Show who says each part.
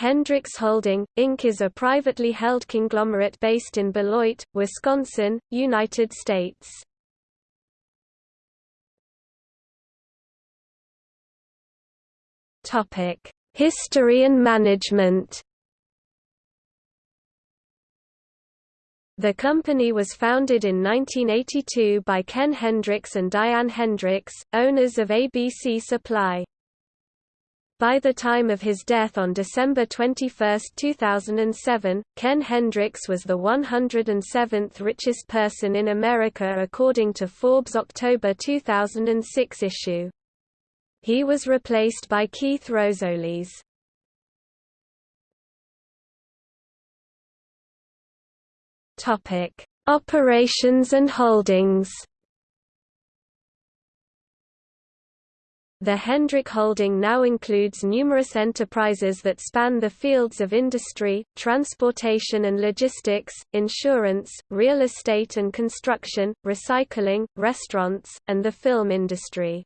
Speaker 1: Hendricks Holding, Inc. is a privately held conglomerate based in Beloit, Wisconsin, United States. History and management The company was founded in 1982 by Ken Hendricks and Diane Hendricks, owners of ABC Supply. By the time of his death on December 21, 2007, Ken Hendricks was the 107th richest person in America according to Forbes' October 2006 issue. He was replaced by Keith Rozolis. Operations and holdings The Hendrick holding now includes numerous enterprises that span the fields of industry, transportation and logistics, insurance, real estate and construction, recycling, restaurants, and the film industry.